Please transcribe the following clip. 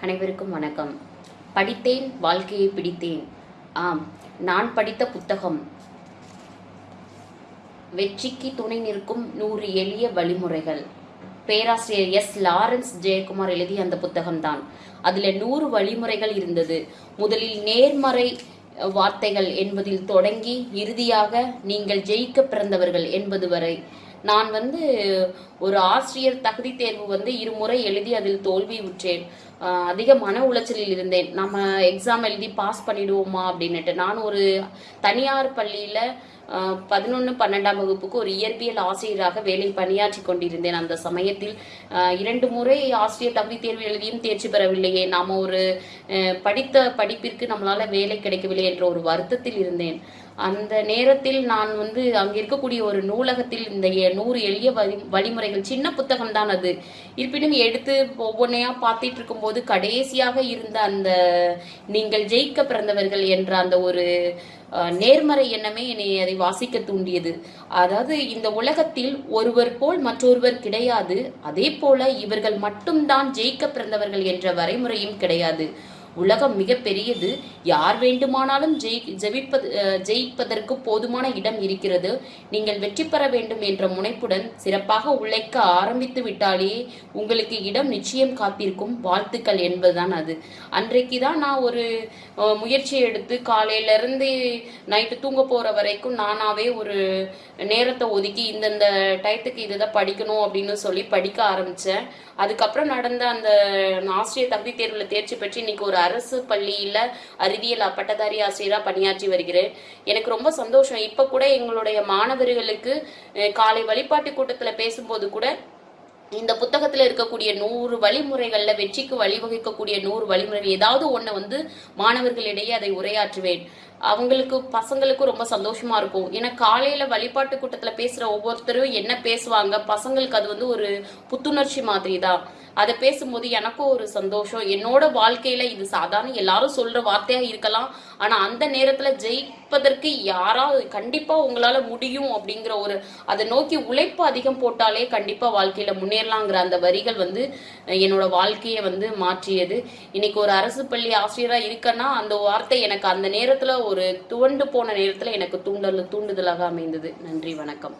அனைவருக்கும் வணக்கம். படித்தேன் வாழ்க்கையை பிடித்தேன். ஆம் நான் படித்த புத்தகம். வெற்றிக்கு துணை நிற்கும் நூறு எளிய வழிமுறைகள். பேராசிரியர் எஸ் லாரன்ஸ் ஜெயக்குமார் எழுதிய அந்த புத்தகம்தான். அதுல நூறு வழிமுறைகள் இருந்தது. முதலில் நேர்மறை வார்த்தைகள் என்பதில் தொடங்கி இறுதியாக நீங்கள் ஜெயிக்க பிறந்தவர்கள் என்பது வரை. நான் வந்து ஒரு ஆசிரியர் தகுதி தேர்வு வந்து இருமுறை எழுதி அதில் தோல்வி உற்றேன். அதிக மன உளைச்சலில் இருந்தேன். நம்ம எக்ஸாம் எழுதி பாஸ் பண்ணிடுவோமா அப்படின்னுட்டு. நான் ஒரு தனியார் பள்ளியில் பதினொன்று பன்னெண்டாம் வகுப்புக்கு ஒரு இயற்பியல் ஆசிரியராக வேலை பணியாற்றி கொண்டிருந்தேன். அந்த சமயத்தில் இரண்டு முறை ஆசிரியர் தகுதி தேர்வு எழுதியும் தேர்ச்சி பெறவில்லையே. நாம் ஒரு படித்த படிப்பிற்கு நம்மளால் வேலை கிடைக்கவில்லை என்ற ஒரு வருத்தத்தில் இருந்தேன். அந்த நேரத்தில் நான் வந்து அங்கே இருக்கக்கூடிய ஒரு நூலகத்தில் இந்த எ- நூறு எளிய வழி வழிமுறைகள் சின்ன புத்தகம் தான் அது. இருப்பினும் எடுத்து ஒவ்வொன்றையா பார்த்துட்டு இருக்கும்போது கடைசியாக இருந்த அந்த நீங்கள் ஜெயிக்க பிறந்தவர்கள் என்ற அந்த ஒரு நேர்மறை எண்ணமே என்னை அதை வாசிக்க தூண்டியது. அதாவது இந்த உலகத்தில் ஒருவர் போல் மற்றொருவர் கிடையாது. அதே போல இவர்கள் மட்டும்தான் ஜெயிக்க பிறந்தவர்கள் என்ற வரைமுறையும் கிடையாது. உலகம் மிக பெரியது யார் வேண்டுமானாலும் ஜெயி ஜெயிப்பது ஜெயிப்பதற்கு போதுமான இடம் இருக்கிறது. நீங்கள் வெற்றி பெற வேண்டும் என்ற முனைப்புடன் சிறப்பாக உழைக்க ஆரம்பித்து விட்டாலே உங்களுக்கு இடம் நிச்சயம் காத்திருக்கும். வாழ்த்துக்கள் என்பதுதான் அது. அன்றைக்கு தான் நான் ஒரு முயற்சி எடுத்து காலையிலிருந்து நைட்டு தூங்க போகிற வரைக்கும் நானாவே ஒரு நேரத்தை ஒதுக்கி இந்தந்த டயத்துக்கு இதுதான் படிக்கணும் அப்படின்னு சொல்லி படிக்க ஆரம்பித்தேன் அதுக்கப்புறம் நடந்த அந்த ஆசிரியர் தகுதி தேர்வில் தேர்ச்சி பெற்று இன்னைக்கு ஒரு அரசு பள்ளியில அறிவியல் பட்டதாரி ஆசிரியரா பணியாற்றி வருகிறேன். எனக்கு ரொம்ப சந்தோஷம். இப்ப கூட எங்களுடைய மாணவர்களுக்கு காலை வழிபாட்டு கூட்டத்துல பேசும்போது கூட இந்த புத்தகத்துல இருக்கக்கூடிய நூறு வழிமுறைகள்ல வெற்றிக்கு வழிவகுக்கக்கூடிய நூறு வழிமுறைகள் ஏதாவது ஒண்ணு வந்து மாணவர்களிடையே அதை உரையாற்றுவேன். அவங்களுக்கு பசங்களுக்கும் ரொம்ப சந்தோஷமா இருக்கும். ஏன்னா காலையில வழிபாட்டு கூட்டத்துல பேசுற ஒவ்வொருத்தரும் என்ன பேசுவாங்க? பசங்களுக்கு அது வந்து ஒரு புத்துணர்ச்சி மாதிரி தான் அதை பேசும்போது எனக்கும் ஒரு சந்தோஷம். என்னோட வாழ்க்கையில இது சாதாரண எல்லாரும் சொல்ற வார்த்தையா இருக்கலாம். ஆனா அந்த நேரத்துல ஜெயிப்பதற்கு யாராவது கண்டிப்பா உங்களால முடியும் அப்படிங்கிற ஒரு அதை நோக்கி உழைப்பு அதிகம் போட்டாலே கண்டிப்பா வாழ்க்கையில முன்னேறலாங்கிற அந்த வரிகள் வந்து என்னோட வாழ்க்கையை வந்து மாற்றியது. இன்னைக்கு ஒரு அரசு பள்ளி ஆசிரியரா இருக்கேன்னா அந்த வார்த்தை எனக்கு அந்த நேரத்துல ஒரு துவண்டு போன நேரத்தில் எனக்கு தூண்டல் தூண்டுதலாக அமைந்தது. நன்றி வணக்கம்.